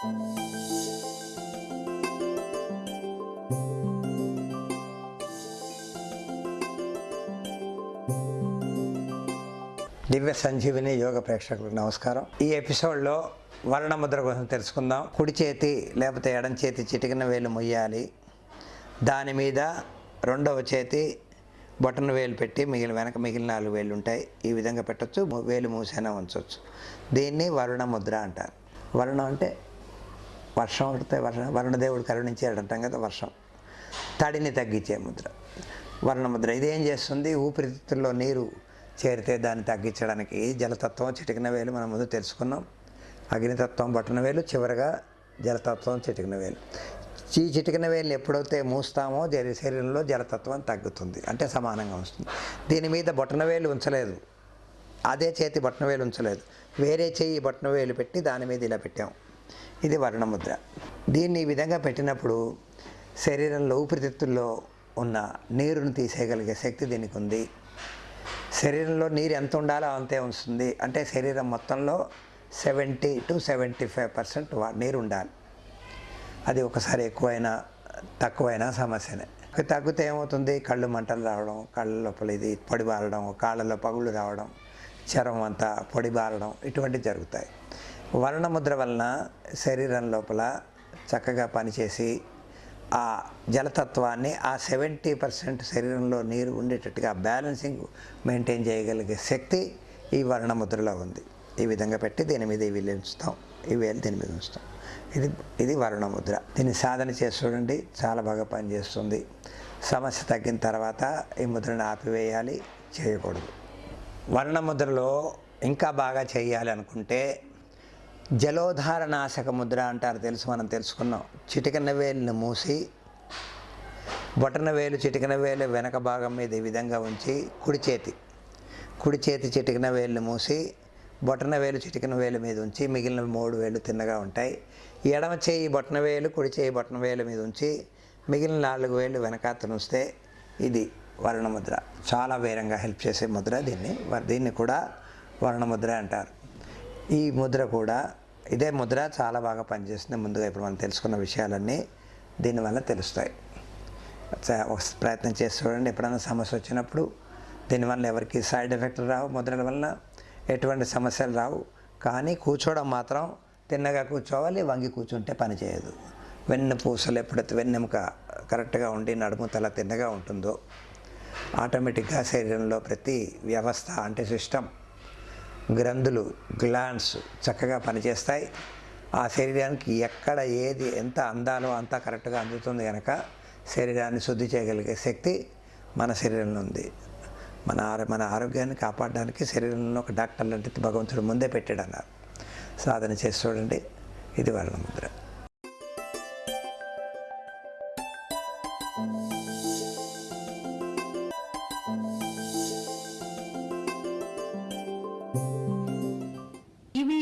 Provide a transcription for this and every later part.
దివ్య సంజీవిని యోగ ప్రేక్షకులకు నమస్కారం. ఈ ఎపిసోడ్లో వర్ణముద్ర కోసం తెలుసుకుందాం. కుడి చేతి లేకపోతే ఎడం చేతి చిటికిన వేలు మొయ్యాలి. దాని మీద రెండవ చేతి బొటన వేలు పెట్టి మిగిలిన వెనక మిగిలిన నాలుగు వేలు ఉంటాయి. ఈ విధంగా పెట్టవచ్చు వేలు మూసైనా ఉంచవచ్చు దీన్ని వరుణ ముద్ర అంటారు. వరుణం అంటే వర్షం పడితే వర్షం వరుణదేవుడు కరుణించాడు అంటాం కదా వర్షం. తడిని తగ్గించే ముద్ర. వర్ణముద్ర ఇది ఏం చేస్తుంది? ఊపిరితిత్తుల్లో నీరు చేరితే దాన్ని తగ్గించడానికి జలతత్వం చిటికిన వేలు మనం ముందు తెలుసుకున్నాం. అగ్నితత్వం బట్టన వేలు చివరగా జలతత్వం చిటికిన వేలు. ఈ చిటికిన వేలు ఎప్పుడైతే మూస్తామో జరి శరీరంలో జలతత్వం తగ్గుతుంది. అంటే సమానంగా వస్తుంది. దీని మీద బొట్టన వేలు ఉంచలేదు. అదే చేతి బొట్టన వేలు ఉంచలేదు. వేరే చేయి బొట్టన వేలు పెట్టి దాని మీద ఇలా పెట్టాము ఇది వర్ణముద్ర. దీన్ని ఈ విధంగా పెట్టినప్పుడు శరీరంలో ఊపిరితిత్తుల్లో ఉన్న నీరును తీసేయగలిగే శక్తి దీనికి ఉంది శరీరంలో నీరు ఎంత ఉండాలో అంతే ఉంచుతుంది. అంటే శరీరం మొత్తంలో seventy to seventy five percent నీరు ఉండాలి అది ఒకసారి ఎక్కువైనా తక్కువైనా సమస్యనే. తగ్గితే ఏమవుతుంది? కళ్ళు మంటలు రావడం కళ్ళ లోపల ఇది పొడి బారడం కాళ్ళలో పగుళ్ళు రావడం చర్మం అంతా పొడి బారడం ఇటువంటివి జరుగుతాయి. వర్ణముద్ర వలన శరీరం లోపల చక్కగా పనిచేసి ఆ జలతత్వాన్ని ఆ సెవెంటీ పర్సెంట్ శరీరంలో నీరు ఉండేటట్టుగా బ్యాలెన్సింగ్ మెయింటైన్ చేయగలిగే శక్తి ఈ వర్ణముద్రలో ఉంది. ఈ విధంగా పెట్టి దీని మీద ఇవి ఉంచుతాం. ఈ వేలు దీని మీద ఉంచుతాం. ఇది ఇది వర్ణముద్ర. దీన్ని సాధన చేసి చూడండి. చాలా బాగా పనిచేస్తుంది. సమస్య తగ్గిన తర్వాత ఈ ముద్రను ఆపివేయాలి. చేయకూడదు. వర్ణముద్రలో ఇంకా బాగా చేయాలి అనుకుంటే జలోధారనాశక ముద్ర అంటారు తెలుసు మనం తెలుసుకున్నాం. చిటికన వేలుని మూసి బొటన వేలు చిటికన వేలు వెనక భాగం మీద ఈ విధంగా ఉంచి కుడి చేతి కుడి చేతి చిటికన వేలును మూసి బొటన వేలు చిటికన వేలు మీద ఉంచి మిగిలిన మూడు వేలు తిన్నగా ఉంటాయి. ఎడమ చేయి బొటన వేలు కుడి చేయి బొటన వేలు మీద ఉంచి మిగిలిన నాలుగు వేలు వెనకాతను ఉంచితే ఇది వర్ణముద్ర. చాలా వేరంగా హెల్ప్ చేసే ముద్ర దీన్ని. దీన్ని కూడా వర్ణముద్ర అంటారు. ఈ ముద్ర కూడా ఇదే ముద్ర చాలా బాగా పనిచేస్తుంది ముందుగా ఇప్పుడు మనం తెలుసుకున్న విషయాలన్నీ దీనివల్ల తెలుస్తాయి. చ- ఒక ప్రయత్నం చేసి చూడండి. ఎప్పుడైనా సమస్య వచ్చినప్పుడు దీనివల్ల ఎవరికి సైడ్ ఎఫెక్ట్లు రావు ముద్రల వలన ఎటువంటి సమస్యలు రావు. కానీ కూర్చోవడం మాత్రం తిన్నగా కూర్చోవాలి వంగి కూర్చుంటే పని చేయదు. వెన్ను పూసలు ఎప్పుడైతే వెన్నెముక కరెక్ట్గా ఉండి నడుము తల తిన్నగా ఉంటుందో ఆటోమేటిక్గా శరీరంలో ప్రతి వ్యవస్థ అంటే సిస్టమ్ గ్రంథులు గ్లాండ్స్ చక్కగా పనిచేస్తాయి. ఆ శరీరానికి ఎక్కడ ఏది ఎంత అందాలో అంతా కరెక్ట్గా అందుతుంది కనుక శరీరాన్ని శుద్ధి చేయగలిగే శక్తి మన శరీరంలో ఉంది. మన ఆరో మన ఆరోగ్యాన్ని కాపాడడానికి శరీరంలో ఒక డాక్టర్ లాంటి భగవంతుడు ముందే పెట్టాడు అన్నారు సాధన చేసి చూడండి. ఇది వర్ణముద్ర ముద్ర.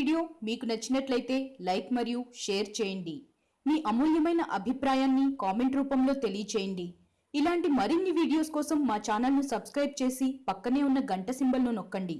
వీడియో మీకు నచ్చినట్లయితే లైక్ మరియు షేర్ చేయండి. మీ అమూల్యమైన అభిప్రాయాన్ని కామెంట్ రూపంలో తెలియచేయండి. ఇలాంటి మరిన్ని వీడియోస్ కోసం మా ఛానల్ను సబ్స్క్రైబ్ చేసి పక్కనే ఉన్న గంట సింబల్ను నొక్కండి.